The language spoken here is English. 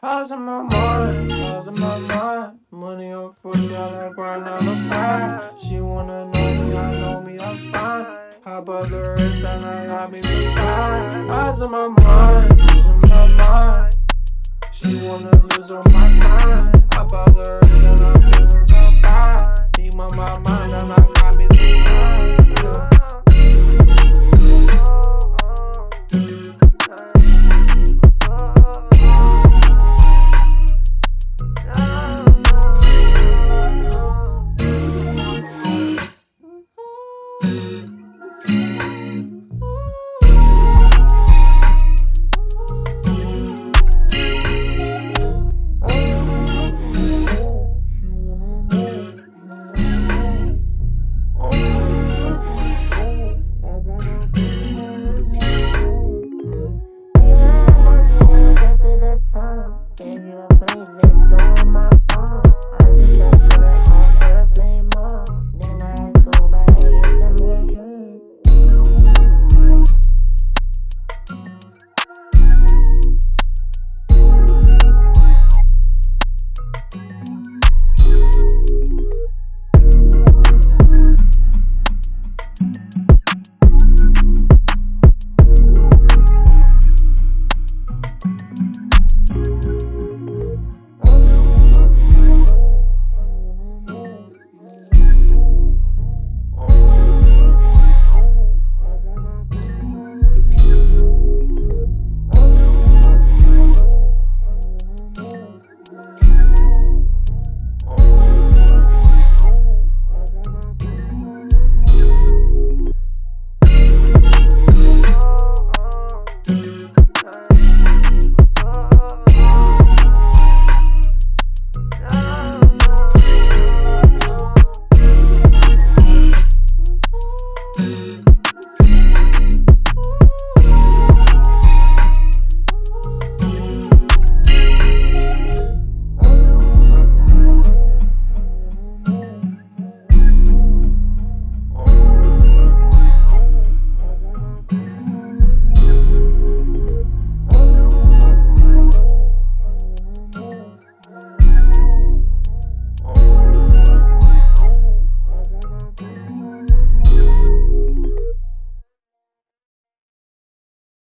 How's in my mind? How's in my mind? Money on foot, y'all like grind on the fire. She wanna know me, I know me, I'm fine. How about the rest and I got me tired? How's in my mind? How's in my mind? She wanna lose all my time. How about the rest? in